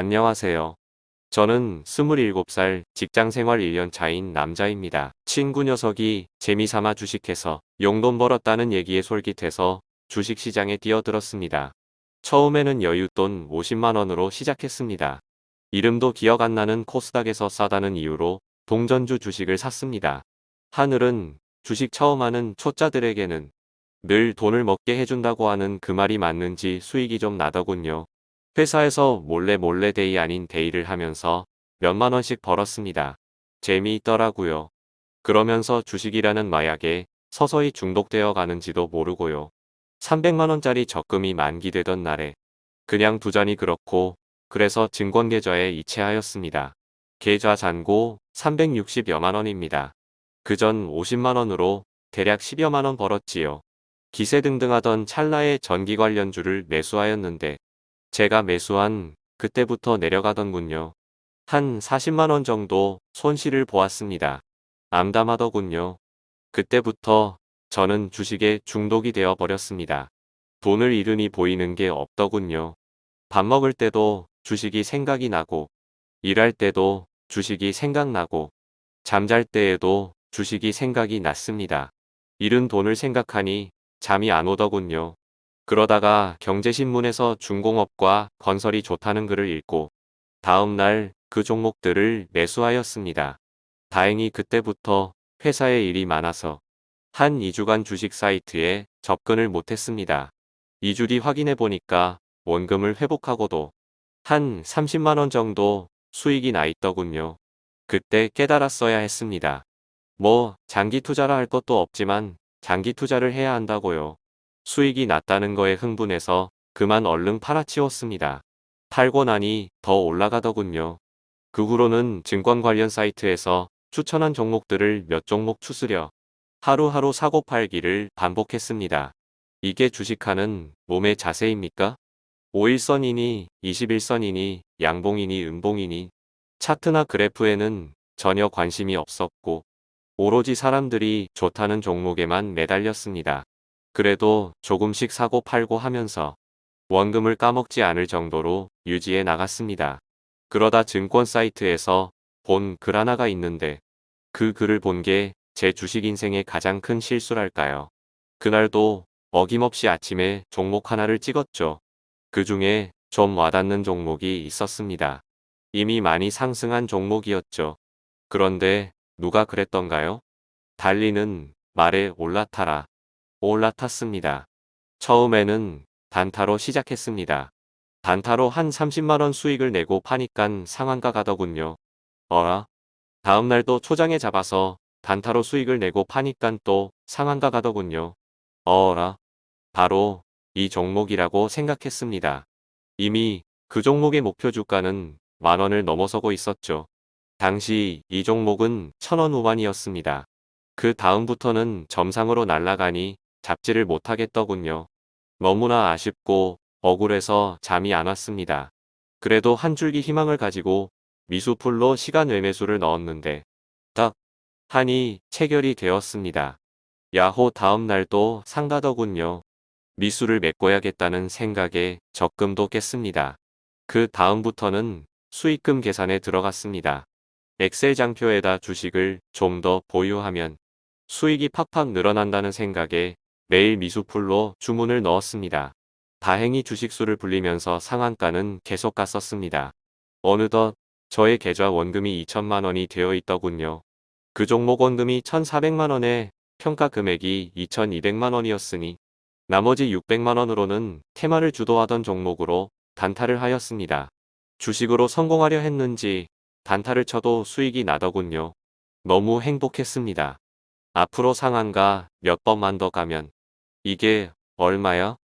안녕하세요. 저는 27살 직장생활 1년 차인 남자입니다. 친구 녀석이 재미삼아 주식해서 용돈 벌었다는 얘기에 솔깃해서 주식시장에 뛰어들었습니다. 처음에는 여윳돈 50만원으로 시작했습니다. 이름도 기억 안 나는 코스닥에서 싸다는 이유로 동전주 주식을 샀습니다. 하늘은 주식 처음 하는 초짜들에게는 늘 돈을 먹게 해준다고 하는 그 말이 맞는지 수익이 좀 나더군요. 회사에서 몰래 몰래 day 아닌 day를 하면서 몇만 원씩 벌었습니다. 재미있더라고요. 그러면서 주식이라는 마약에 서서히 중독되어 가는지도 모르고요. 300만원짜리 적금이 만기되던 날에 그냥 두자니 그렇고 그래서 증권계좌에 이체하였습니다. 계좌 잔고 360여만원입니다. 그 전 50만원으로 대략 10여만원 벌었지요. 기세 등등하던 찰나의 전기 관련주를 매수하였는데 제가 매수한 그때부터 내려가던군요. 한 40만원 정도 손실을 보았습니다. 암담하더군요. 그때부터 저는 주식에 중독이 되어 버렸습니다. 돈을 잃으니 보이는 게 없더군요. 밥 먹을 때도 주식이 생각이 나고 일할 때도 주식이 생각나고 잠잘 때에도 주식이 생각이 났습니다. 잃은 돈을 생각하니 잠이 안 오더군요. 그러다가 경제신문에서 중공업과 건설이 좋다는 글을 읽고 다음 날 그 종목들을 매수하였습니다. 다행히 그때부터 회사에 일이 많아서 한 2주간 주식 사이트에 접근을 못했습니다. 2주 뒤 확인해 보니까 원금을 회복하고도 한 30만원 정도 수익이 나 있더군요. 그때 깨달았어야 했습니다. 뭐 장기 투자라 할 것도 없지만 장기 투자를 해야 한다고요. 수익이 났다는 거에 흥분해서 그만 얼른 팔아치웠습니다. 팔고 나니 더 올라가더군요. 그 후로는 증권 관련 사이트에서 추천한 종목들을 몇 종목 추스려 하루하루 사고 팔기를 반복했습니다. 이게 주식하는 몸의 자세입니까? 5일선이니 21선이니 양봉이니 음봉이니 차트나 그래프에는 전혀 관심이 없었고 오로지 사람들이 좋다는 종목에만 매달렸습니다. 그래도 조금씩 사고 팔고 하면서 원금을 까먹지 않을 정도로 유지해 나갔습니다. 그러다 증권 사이트에서 본 글 하나가 있는데 그 글을 본 게 제 주식 인생의 가장 큰 실수랄까요. 그날도 어김없이 아침에 종목 하나를 찍었죠. 그 중에 좀 와닿는 종목이 있었습니다. 이미 많이 상승한 종목이었죠. 그런데 누가 그랬던가요? 달리는 말에 올라타라. 올라탔습니다. 처음에는 단타로 시작했습니다. 단타로 한 30만원 수익을 내고 파니깐 상한가 가더군요. 어라? 다음날도 초장에 잡아서 단타로 수익을 내고 파니깐 또 상한가 가더군요. 어라? 바로 이 종목이라고 생각했습니다. 이미 그 종목의 목표 주가는 만원을 넘어서고 있었죠. 당시 이 종목은 천원 후반이었습니다. 그 다음부터는 점상으로 날아가니 잡지를 못하겠더군요. 너무나 아쉽고 억울해서 잠이 안 왔습니다. 그래도 한 줄기 희망을 가지고 미수풀로 시간 외매수를 넣었는데 딱 하니 체결이 되었습니다. 야호 다음 날도 상가더군요. 미수를 메꿔야겠다는 생각에 적금도 깼습니다. 그 다음부터는 수익금 계산에 들어갔습니다. 엑셀 장표에다 주식을 좀 더 보유하면 수익이 팍팍 늘어난다는 생각에 매일 미수풀로 주문을 넣었습니다. 다행히 주식수를 불리면서 상한가는 계속 갔었습니다. 어느덧 저의 계좌 원금이 2천만 원이 되어 있더군요. 그 종목 원금이 1,400만 원에 평가 금액이 2,200만 원이었으니 나머지 600만 원으로는 테마를 주도하던 종목으로 단타를 하였습니다. 주식으로 성공하려 했는지 단타를 쳐도 수익이 나더군요. 너무 행복했습니다. 앞으로 상한가 몇 번만 더 가면 이게 얼마야?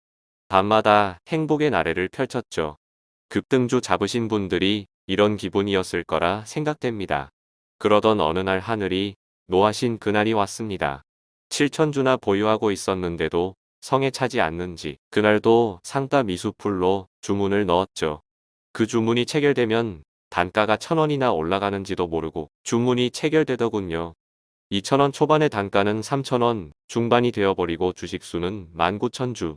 밤마다 행복의 나래를 펼쳤죠. 급등주 잡으신 분들이 이런 기분이었을 거라 생각됩니다. 그러던 어느 날 하늘이 노하신 그날이 왔습니다. 7천주나 보유하고 있었는데도 성에 차지 않는지 그날도 상가 미수풀로 주문을 넣었죠. 그 주문이 체결되면 단가가 천원이나 올라가는지도 모르고 주문이 체결되더군요. 2천원 초반의 단가는 3천원 중반이 되어버리고 주식수는 19,000주.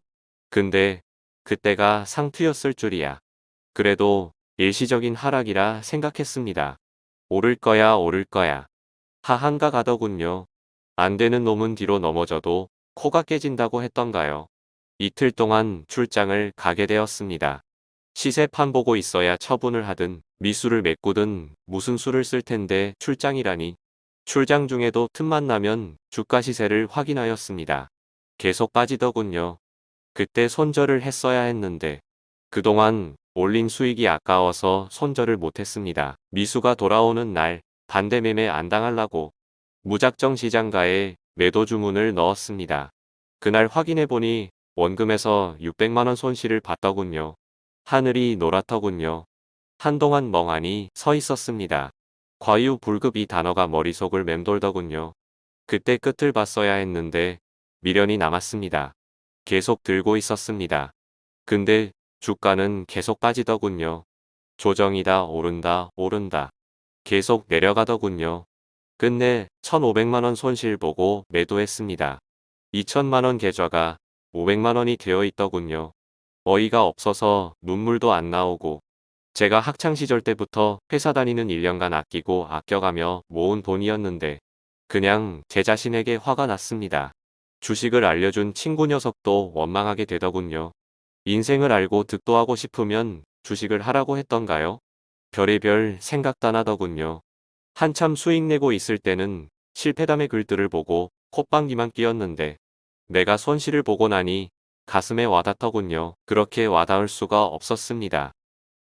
근데 그때가 상투였을 줄이야. 그래도 일시적인 하락이라 생각했습니다. 오를 거야 오를 거야. 하한가 가더군요. 안 되는 놈은 뒤로 넘어져도 코가 깨진다고 했던가요. 이틀 동안 출장을 가게 되었습니다. 시세판 보고 있어야 처분을 하든 미수를 메꾸든 무슨 수를 쓸 텐데 출장이라니. 출장 중에도 틈만 나면 주가 시세를 확인하였습니다. 계속 빠지더군요. 그때 손절을 했어야 했는데 그동안 올린 수익이 아까워서 손절을 못했습니다. 미수가 돌아오는 날 반대 매매 안 당하려고 무작정 시장가에 매도 주문을 넣었습니다. 그날 확인해보니 원금에서 600만원 손실을 봤더군요. 하늘이 노랗더군요. 한동안 멍하니 서 있었습니다. 과유불급 이 단어가 머릿속을 맴돌더군요. 그때 끝을 봤어야 했는데 미련이 남았습니다. 계속 들고 있었습니다. 근데 주가는 계속 빠지더군요. 조정이다 오른다 오른다. 계속 내려가더군요. 끝내 1500만원 손실 보고 매도했습니다. 2000만원 계좌가 500만원이 되어 있더군요. 어이가 없어서 눈물도 안 나오고 제가 학창시절 때부터 회사 다니는 1년간 아끼고 아껴가며 모은 돈이었는데 그냥 제 자신에게 화가 났습니다. 주식을 알려준 친구 녀석도 원망하게 되더군요. 인생을 알고 득도 하고 싶으면 주식을 하라고 했던가요? 별의별 생각도 안 하더군요. 한참 수익 내고 있을 때는 실패담의 글들을 보고 콧방귀만 끼었는데 내가 손실을 보고 나니 가슴에 와닿더군요. 그렇게 와닿을 수가 없었습니다.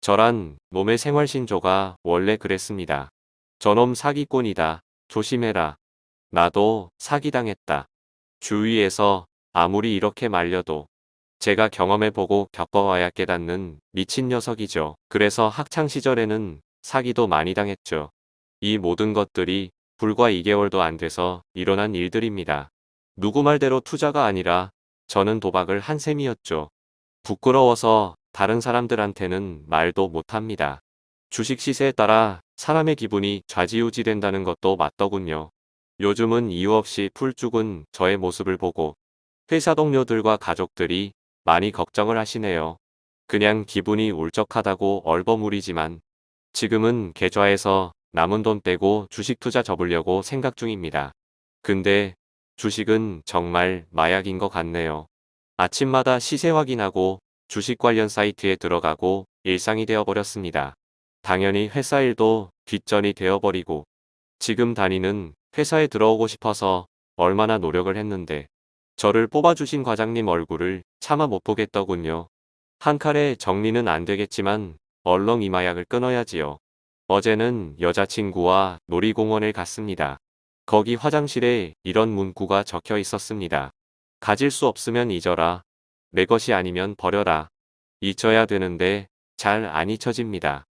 저란 놈의 생활신조가 원래 그랬습니다. 저놈 사기꾼이다. 조심해라. 나도 사기당했다. 주위에서 아무리 이렇게 말려도 제가 경험해보고 겪어와야 깨닫는 미친 녀석이죠. 그래서 학창시절에는 사기도 많이 당했죠. 이 모든 것들이 불과 2개월도 안 돼서 일어난 일들입니다. 누구 말대로 투자가 아니라 저는 도박을 한 셈이었죠. 부끄러워서 다른 사람들한테는 말도 못합니다. 주식 시세에 따라 사람의 기분이 좌지우지 된다는 것도 맞더군요. 요즘은 이유 없이 풀 죽은 저의 모습을 보고 회사 동료들과 가족들이 많이 걱정을 하시네요. 그냥 기분이 울적하다고 얼버무리지만 지금은 계좌에서 남은 돈 빼고 주식 투자 접으려고 생각 중입니다. 근데 주식은 정말 마약인 것 같네요. 아침마다 시세 확인하고 주식 관련 사이트에 들어가고 일상이 되어버렸습니다. 당연히 회사 일도 뒷전이 되어버리고 지금 다니는 회사에 들어오고 싶어서 얼마나 노력을 했는데 저를 뽑아주신 과장님 얼굴을 차마 못 보겠더군요. 한 칼에 정리는 안 되겠지만 얼렁 이 마약을 끊어야지요. 어제는 여자친구와 놀이공원을 갔습니다. 거기 화장실에 이런 문구가 적혀 있었습니다. 가질 수 없으면 잊어라. 내 것이 아니면 버려라. 잊혀야 되는데 잘 안 잊혀집니다.